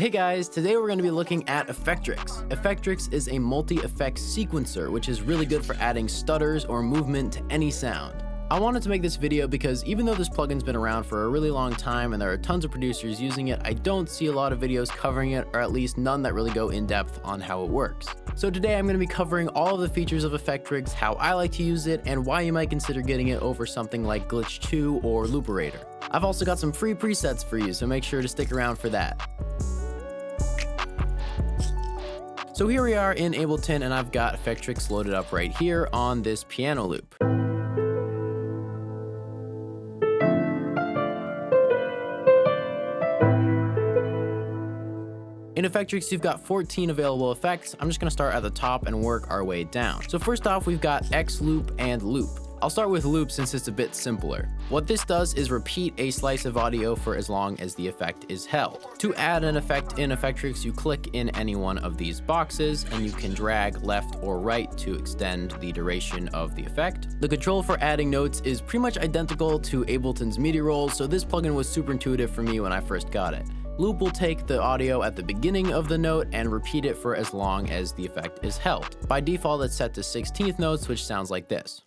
Hey guys, today we're going to be looking at Effectrix. Effectrix is a multi-effect sequencer, which is really good for adding stutters or movement to any sound. I wanted to make this video because even though this plugin's been around for a really long time and there are tons of producers using it, I don't see a lot of videos covering it, or at least none that really go in depth on how it works. So today I'm going to be covering all of the features of Effectrix, how I like to use it, and why you might consider getting it over something like Glitch 2 or Looperator. I've also got some free presets for you, so make sure to stick around for that. So here we are in Ableton and I've got Effectrix loaded up right here on this piano loop. In Effectrix, you've got 14 available effects. I'm just gonna start at the top and work our way down. So first off, we've got X loop and loop. I'll start with loop since it's a bit simpler. What this does is repeat a slice of audio for as long as the effect is held. To add an effect in Effectrix, you click in any one of these boxes and you can drag left or right to extend the duration of the effect. The control for adding notes is pretty much identical to Ableton's MIDI rolls, so this plugin was super intuitive for me when I first got it. Loop will take the audio at the beginning of the note and repeat it for as long as the effect is held. By default, it's set to 16th notes, which sounds like this.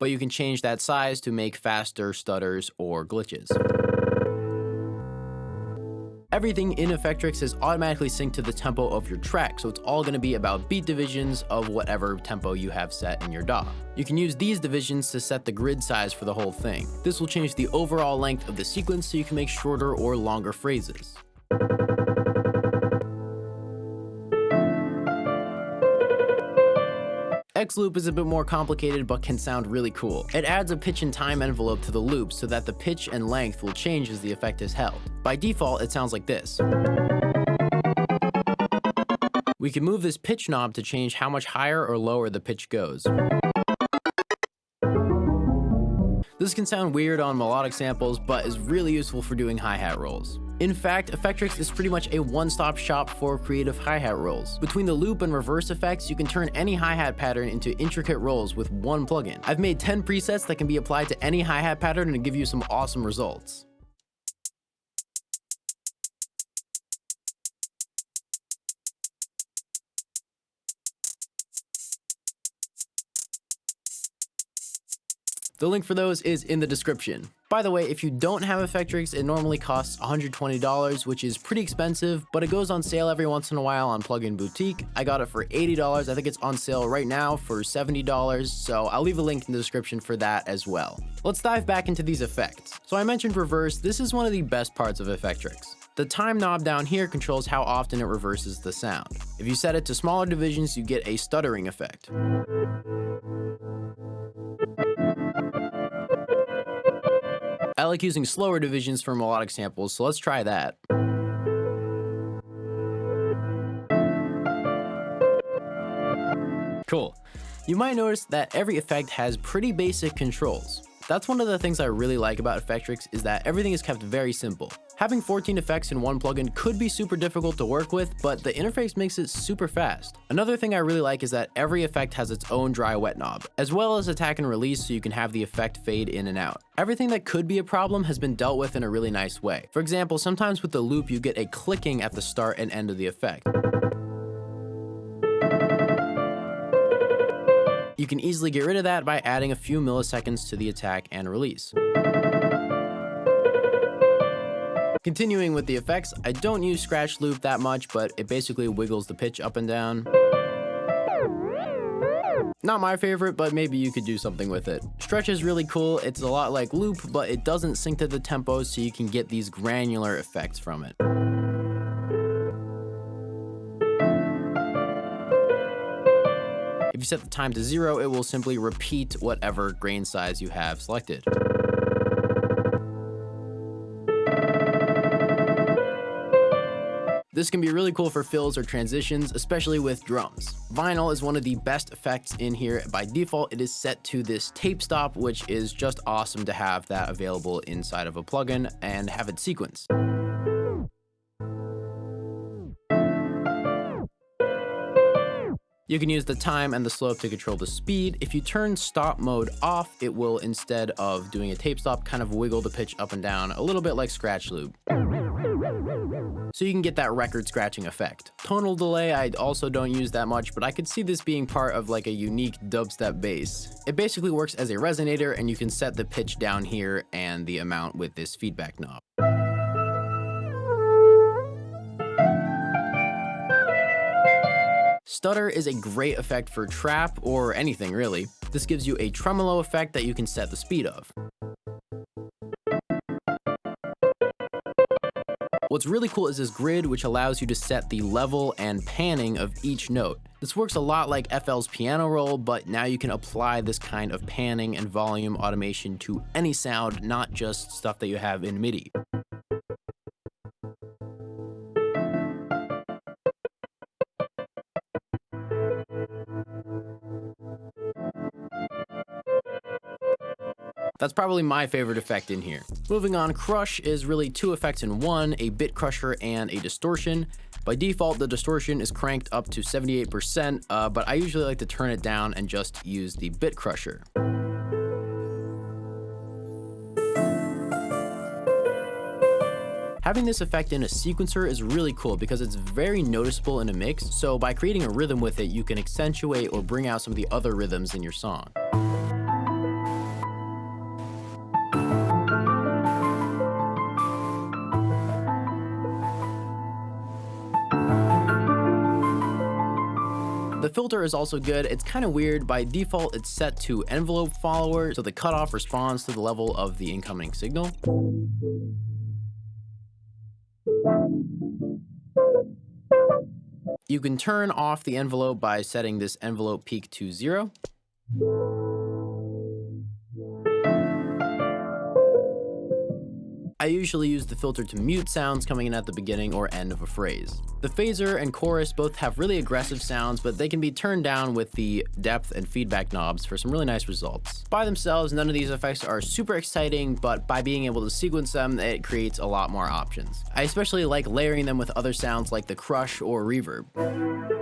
But you can change that size to make faster stutters or glitches. Everything in Effectrix is automatically synced to the tempo of your track, so it's all going to be about beat divisions of whatever tempo you have set in your DAW. You can use these divisions to set the grid size for the whole thing. This will change the overall length of the sequence so you can make shorter or longer phrases. X loop is a bit more complicated but can sound really cool. It adds a pitch and time envelope to the loop so that the pitch and length will change as the effect is held. By default, it sounds like this. We can move this pitch knob to change how much higher or lower the pitch goes. This can sound weird on melodic samples, but is really useful for doing hi-hat rolls. In fact, Effectrix is pretty much a one-stop shop for creative hi-hat rolls. Between the loop and reverse effects, you can turn any hi-hat pattern into intricate rolls with one plugin. I've made 10 presets that can be applied to any hi-hat pattern and give you some awesome results. The link for those is in the description. By the way, if you don't have Effectrix, it normally costs $120, which is pretty expensive, but it goes on sale every once in a while on Plugin Boutique. I got it for $80. I think it's on sale right now for $70, so I'll leave a link in the description for that as well. Let's dive back into these effects. So I mentioned reverse. This is one of the best parts of Effectrix. The time knob down here controls how often it reverses the sound. If you set it to smaller divisions, you get a stuttering effect. Like using slower divisions for melodic samples, so let's try that. Cool. You might notice that every effect has pretty basic controls. That's one of the things I really like about Effectrix is that everything is kept very simple. Having 14 effects in one plugin could be super difficult to work with, but the interface makes it super fast. Another thing I really like is that every effect has its own dry wet knob, as well as attack and release so you can have the effect fade in and out. Everything that could be a problem has been dealt with in a really nice way. For example, sometimes with the loop you get a clicking at the start and end of the effect. You can easily get rid of that by adding a few milliseconds to the attack and release. Continuing with the effects, I don't use scratch loop that much, but it basically wiggles the pitch up and down. Not my favorite, but maybe you could do something with it. Stretch is really cool, it's a lot like loop, but it doesn't sync to the tempo so you can get these granular effects from it. If you set the time to zero, it will simply repeat whatever grain size you have selected. This can be really cool for fills or transitions, especially with drums. Vinyl is one of the best effects in here. By default, it is set to this tape stop, which is just awesome to have that available inside of a plugin and have it sequence. You can use the time and the slope to control the speed. If you turn stop mode off, it will instead of doing a tape stop kind of wiggle the pitch up and down a little bit like scratch loop so you can get that record scratching effect. Tonal delay I also don't use that much, but I could see this being part of like a unique dubstep bass. It basically works as a resonator and you can set the pitch down here and the amount with this feedback knob. Stutter is a great effect for trap or anything really. This gives you a tremolo effect that you can set the speed of. What's really cool is this grid which allows you to set the level and panning of each note. This works a lot like FL's piano roll, but now you can apply this kind of panning and volume automation to any sound, not just stuff that you have in MIDI. That's probably my favorite effect in here. Moving on, Crush is really two effects in one, a bit crusher and a distortion. By default, the distortion is cranked up to 78%, uh, but I usually like to turn it down and just use the bit crusher. Having this effect in a sequencer is really cool because it's very noticeable in a mix, so by creating a rhythm with it, you can accentuate or bring out some of the other rhythms in your song. Filter is also good. It's kind of weird. By default, it's set to envelope follower, so the cutoff responds to the level of the incoming signal. You can turn off the envelope by setting this envelope peak to zero. I usually use the filter to mute sounds coming in at the beginning or end of a phrase. The phaser and chorus both have really aggressive sounds, but they can be turned down with the depth and feedback knobs for some really nice results. By themselves, none of these effects are super exciting, but by being able to sequence them, it creates a lot more options. I especially like layering them with other sounds like the crush or reverb.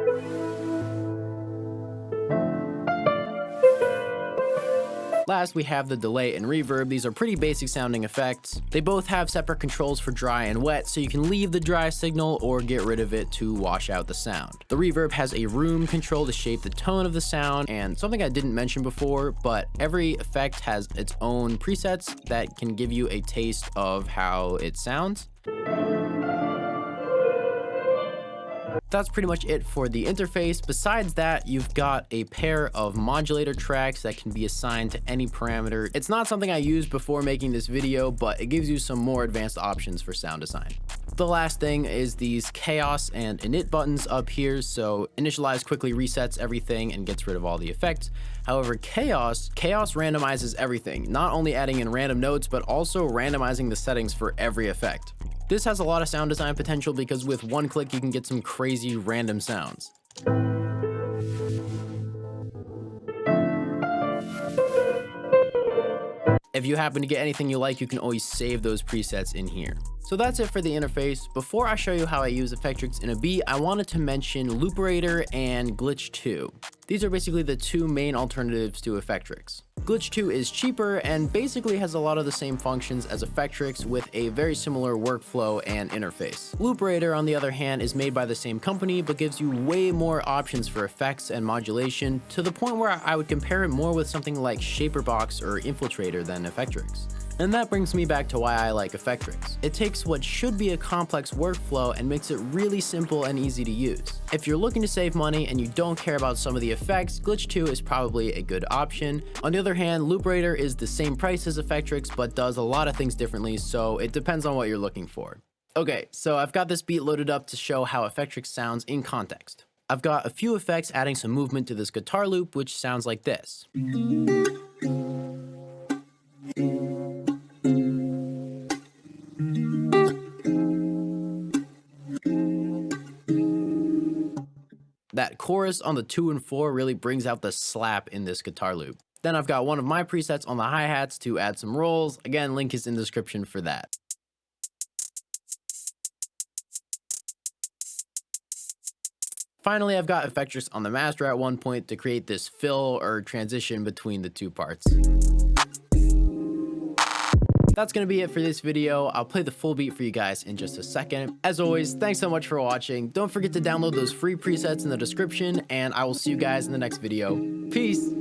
Last, we have the delay and reverb. These are pretty basic sounding effects. They both have separate controls for dry and wet, so you can leave the dry signal or get rid of it to wash out the sound. The reverb has a room control to shape the tone of the sound, and something I didn't mention before, but every effect has its own presets that can give you a taste of how it sounds. That's pretty much it for the interface. Besides that, you've got a pair of modulator tracks that can be assigned to any parameter. It's not something I used before making this video, but it gives you some more advanced options for sound design. The last thing is these chaos and init buttons up here. So initialize quickly resets everything and gets rid of all the effects. However, chaos, chaos randomizes everything, not only adding in random notes, but also randomizing the settings for every effect. This has a lot of sound design potential because with one click you can get some crazy random sounds. If you happen to get anything you like, you can always save those presets in here. So that's it for the interface. Before I show you how I use Effectrix in a beat, I wanted to mention Looperator and Glitch 2. These are basically the two main alternatives to Effectrix. Glitch 2 is cheaper and basically has a lot of the same functions as Effectrix with a very similar workflow and interface. Looperator, on the other hand, is made by the same company but gives you way more options for effects and modulation to the point where I would compare it more with something like Shaperbox or Infiltrator than Effectrix. And that brings me back to why I like Effectrix. It takes what should be a complex workflow and makes it really simple and easy to use. If you're looking to save money and you don't care about some of the effects, Glitch 2 is probably a good option. On the other hand, Looperator is the same price as Effectrix but does a lot of things differently, so it depends on what you're looking for. Okay, so I've got this beat loaded up to show how Effectrix sounds in context. I've got a few effects adding some movement to this guitar loop, which sounds like this. That chorus on the 2 and 4 really brings out the slap in this guitar loop. Then I've got one of my presets on the hi-hats to add some rolls. Again, link is in the description for that. Finally, I've got Effectrix on the master at one point to create this fill or transition between the two parts. That's going to be it for this video. I'll play the full beat for you guys in just a second. As always, thanks so much for watching. Don't forget to download those free presets in the description, and I will see you guys in the next video. Peace!